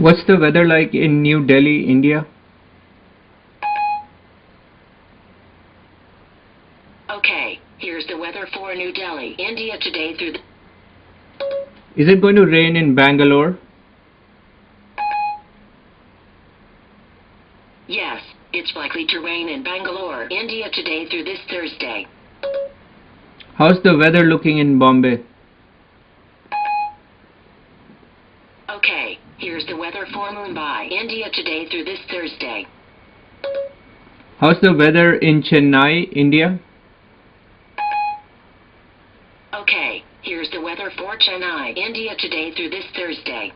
What's the weather like in New Delhi, India? Okay, here's the weather for New Delhi, India today through the... Is it going to rain in Bangalore? Yes, it's likely to rain in Bangalore, India today through this Thursday. How's the weather looking in Bombay? Here's the weather for Mumbai, India today through this Thursday. How's the weather in Chennai, India? Okay, here's the weather for Chennai, India today through this Thursday.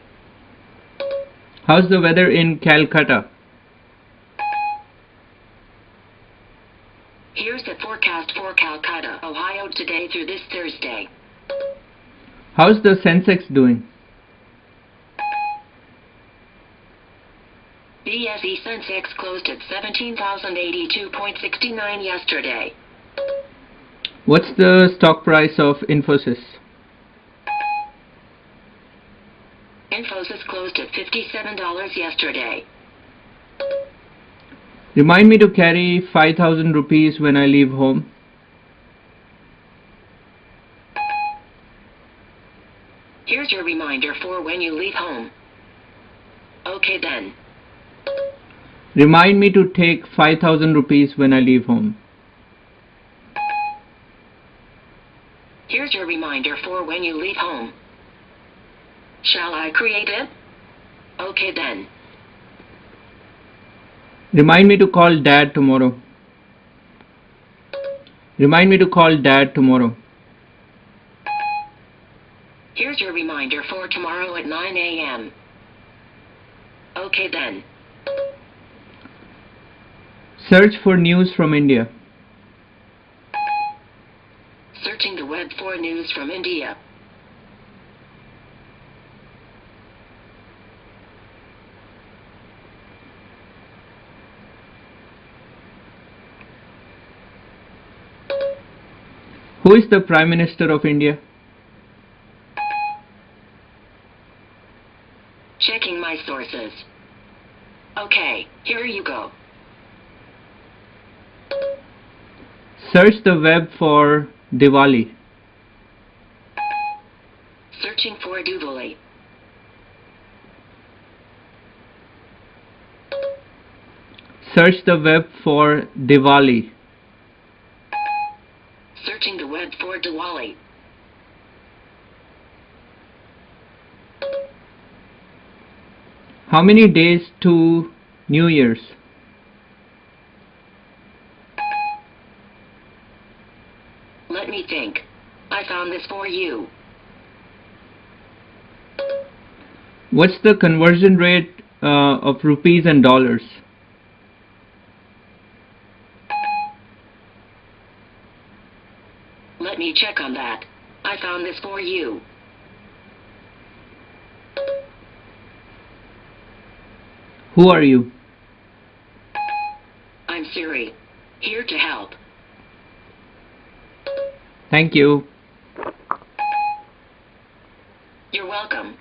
How's the weather in Calcutta? Here's the forecast for Calcutta, Ohio today through this Thursday. How's the Sensex doing? BSE Sensex closed at 17,082.69 yesterday. What's the stock price of Infosys? Infosys closed at $57 yesterday. Remind me to carry 5000 rupees when I leave home. Here's your reminder for when you leave home. Okay then. Remind me to take 5000 rupees when I leave home. Here's your reminder for when you leave home. Shall I create it? Okay then. Remind me to call dad tomorrow. Remind me to call dad tomorrow. Here's your reminder for tomorrow at 9 a.m. Okay then. Search for news from India. Searching the web for news from India. Who is the Prime Minister of India? Checking my sources. Okay, here you go. Search the web for Diwali. Searching for Diwali. Search the web for Diwali. Searching the web for Diwali. How many days to New Year's? Let me think. I found this for you. What's the conversion rate uh, of rupees and dollars? Let me check on that. I found this for you. Who are you? I'm Siri. Here to help. Thank you. You're welcome.